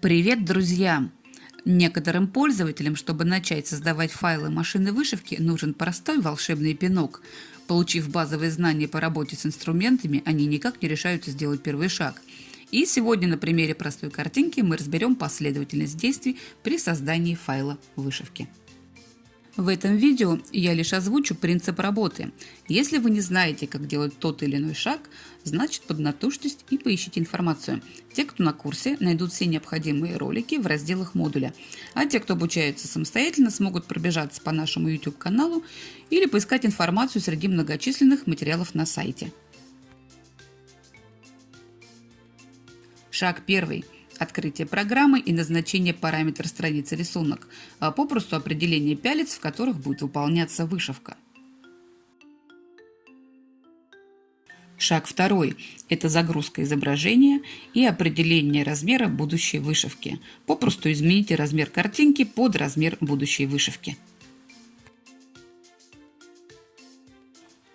Привет, друзья! Некоторым пользователям, чтобы начать создавать файлы машины вышивки, нужен простой волшебный пинок. Получив базовые знания по работе с инструментами, они никак не решаются сделать первый шаг. И сегодня на примере простой картинки мы разберем последовательность действий при создании файла вышивки. В этом видео я лишь озвучу принцип работы. Если вы не знаете, как делать тот или иной шаг, значит поднатужьтесь и поищите информацию. Те, кто на курсе, найдут все необходимые ролики в разделах модуля, а те, кто обучается самостоятельно, смогут пробежаться по нашему YouTube-каналу или поискать информацию среди многочисленных материалов на сайте. Шаг первый открытие программы и назначение параметра страницы рисунок, а попросту определение пялец, в которых будет выполняться вышивка. Шаг второй – это загрузка изображения и определение размера будущей вышивки. Попросту измените размер картинки под размер будущей вышивки.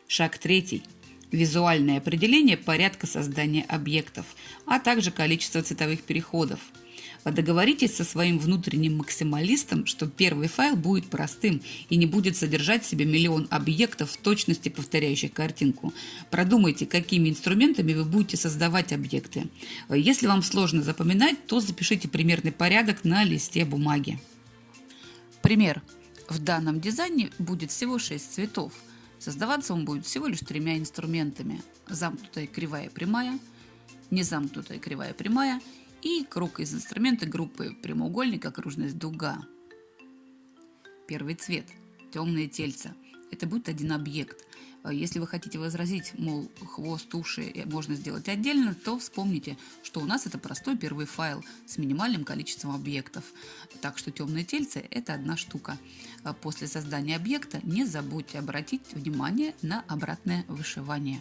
Шаг третий – визуальное определение порядка создания объектов, а также количество цветовых переходов. Договоритесь со своим внутренним максималистом, что первый файл будет простым и не будет содержать в себе миллион объектов в точности повторяющих картинку. Продумайте, какими инструментами вы будете создавать объекты. Если вам сложно запоминать, то запишите примерный порядок на листе бумаги. Пример. В данном дизайне будет всего 6 цветов – Создаваться он будет всего лишь тремя инструментами. Замкнутая кривая прямая, незамкнутая кривая прямая и круг из инструмента группы прямоугольник, окружность дуга. Первый цвет – темные тельца. Это будет один объект. А если вы хотите возразить, мол, хвост, уши можно сделать отдельно, то вспомните, что у нас это простой первый файл с минимальным количеством объектов. Так что темные тельцы – это одна штука. А после создания объекта не забудьте обратить внимание на обратное вышивание.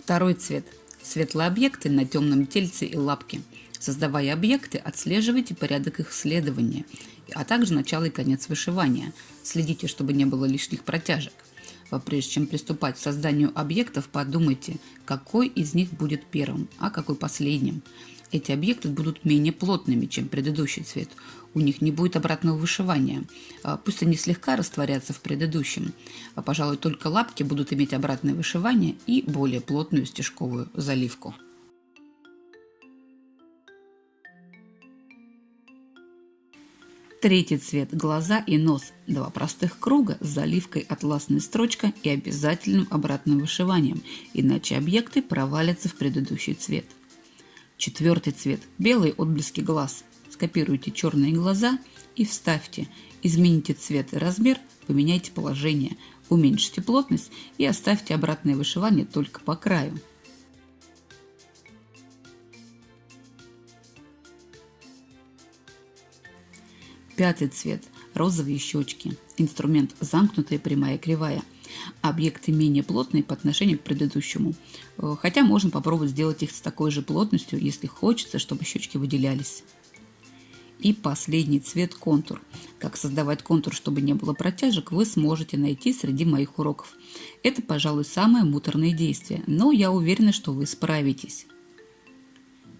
Второй цвет – светлые объекты на темном тельце и лапке. Создавая объекты, отслеживайте порядок их следования, а также начало и конец вышивания. Следите, чтобы не было лишних протяжек. Прежде чем приступать к созданию объектов, подумайте, какой из них будет первым, а какой последним. Эти объекты будут менее плотными, чем предыдущий цвет. У них не будет обратного вышивания. А, пусть они слегка растворятся в предыдущем. А, пожалуй, только лапки будут иметь обратное вышивание и более плотную стежковую заливку. Третий цвет – глаза и нос. Два простых круга с заливкой атласной строчка и обязательным обратным вышиванием, иначе объекты провалятся в предыдущий цвет. Четвертый цвет – белые отблески глаз. Скопируйте черные глаза и вставьте. Измените цвет и размер, поменяйте положение, уменьшите плотность и оставьте обратное вышивание только по краю. Пятый цвет – розовые щечки. Инструмент замкнутая прямая кривая. Объекты менее плотные по отношению к предыдущему. Э, хотя можно попробовать сделать их с такой же плотностью, если хочется, чтобы щечки выделялись. И последний цвет – контур. Как создавать контур, чтобы не было протяжек, вы сможете найти среди моих уроков. Это, пожалуй, самое муторное действие, но я уверена, что вы справитесь.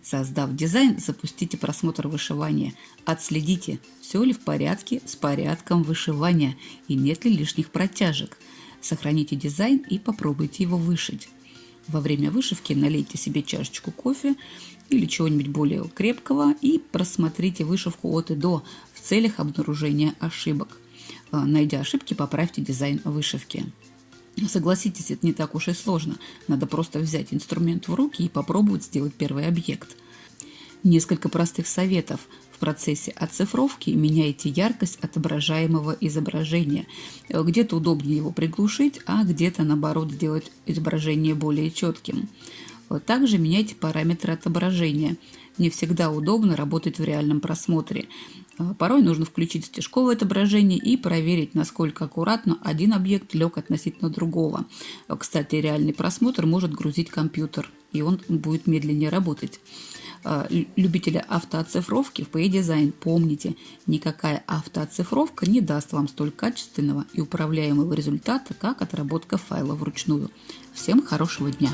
Создав дизайн, запустите просмотр вышивания. Отследите, все ли в порядке с порядком вышивания и нет ли лишних протяжек. Сохраните дизайн и попробуйте его вышить. Во время вышивки налейте себе чашечку кофе или чего-нибудь более крепкого и просмотрите вышивку от и до в целях обнаружения ошибок. А, найдя ошибки, поправьте дизайн вышивки. Согласитесь, это не так уж и сложно. Надо просто взять инструмент в руки и попробовать сделать первый объект. Несколько простых советов. В процессе оцифровки меняйте яркость отображаемого изображения. Где-то удобнее его приглушить, а где-то наоборот сделать изображение более четким. Также меняйте параметры отображения. Не всегда удобно работать в реальном просмотре. А, порой нужно включить стежковое отображение и проверить, насколько аккуратно один объект лег относительно другого. А, кстати, реальный просмотр может грузить компьютер, и он будет медленнее работать. А, любители автооцифровки в PA-Design, помните, никакая автооцифровка не даст вам столь качественного и управляемого результата, как отработка файла вручную. Всем хорошего дня!